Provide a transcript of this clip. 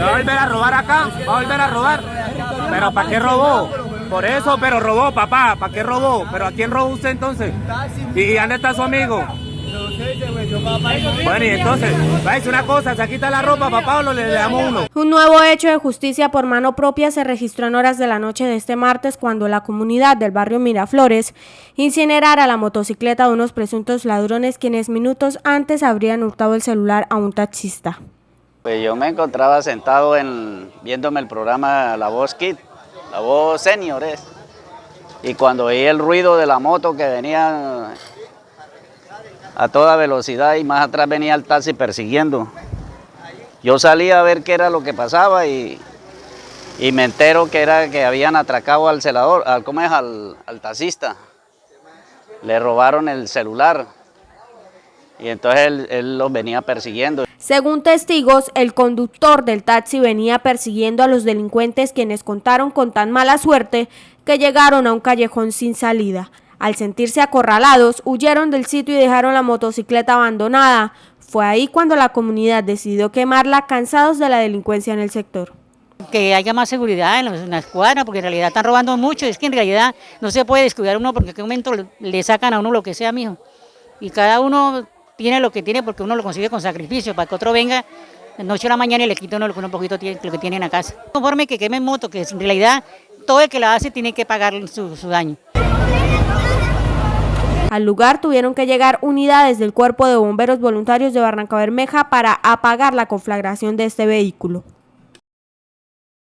¿Va a volver a robar acá? ¿Va a volver a robar? ¿Pero para qué robó? Por eso, pero robó, papá. ¿Para qué robó? ¿Pero a quién robó usted entonces? ¿Y dónde está su amigo? Bueno, y entonces, va a decir una cosa, se quita la ropa, papá, o le damos uno. Un nuevo hecho de justicia por mano propia se registró en horas de la noche de este martes cuando la comunidad del barrio Miraflores incinerara la motocicleta de unos presuntos ladrones quienes minutos antes habrían hurtado el celular a un taxista. Pues yo me encontraba sentado en, viéndome el programa La Voz Kid, La Voz Senior es. Y cuando oí el ruido de la moto que venía a toda velocidad y más atrás venía el taxi persiguiendo. Yo salí a ver qué era lo que pasaba y, y me entero que era que habían atracado al celador, al, ¿cómo es? Al, al taxista. Le robaron el celular y entonces él, él los venía persiguiendo. Según testigos, el conductor del taxi venía persiguiendo a los delincuentes quienes contaron con tan mala suerte que llegaron a un callejón sin salida. Al sentirse acorralados, huyeron del sitio y dejaron la motocicleta abandonada. Fue ahí cuando la comunidad decidió quemarla cansados de la delincuencia en el sector. Que haya más seguridad en, las cuadras, porque en realidad están robando mucho. Es que en realidad no se puede descuidar uno porque en qué momento le sacan a uno lo que sea, mijo. Y cada uno tiene lo que tiene porque uno lo consigue con sacrificio, para que otro venga noche a la mañana y le quite uno lo que un poquito tiene, lo que tiene en la casa. Conforme que quemen moto, que en realidad todo el que la hace tiene que pagar su, su daño. Al lugar tuvieron que llegar unidades del Cuerpo de Bomberos Voluntarios de Barranca Bermeja para apagar la conflagración de este vehículo.